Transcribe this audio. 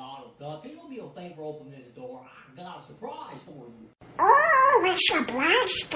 Donald Duck. Ain't be a favor, for opening this door. I got a surprise for you. Oh, it's a blast.